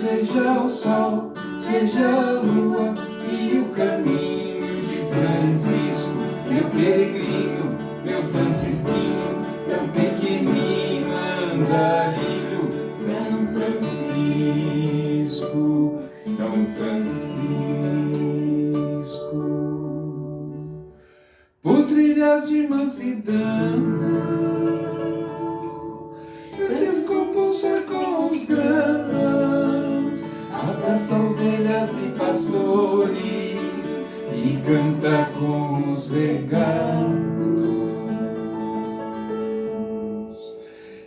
seja o sol, seja a lua e o caminho de Francisco, meu peregrino, meu francisquinho, tão pequenino andarilho, São Francisco, São Francisco. Por trilhas de mansidão, ovelhas e pastores e canta com os regatos.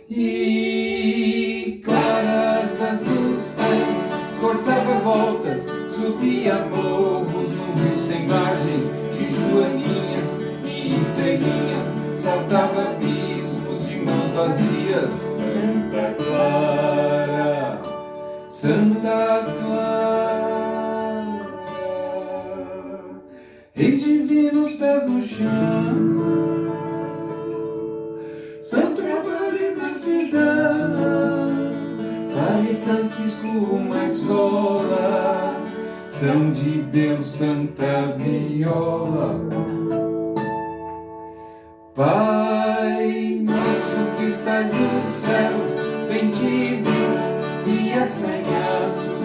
E claras as dos pés, cortava voltas, subia morros num rio sem margens, de joaninhas e estrelinhas, saltava abismos de mãos vazias. Santa Clara, reis divinos pés no chão, São trabalho e mansidão, Padre Francisco uma escola, São de Deus Santa Viola. Pai nosso que estás nos céus, bem-te-vis, e assanhaços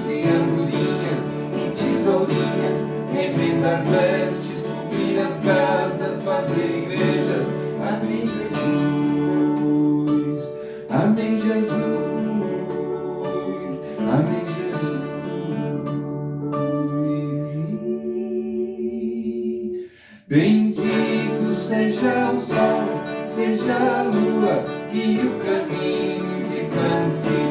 Bendito seja o sol, seja a lua e o caminho de Francisco,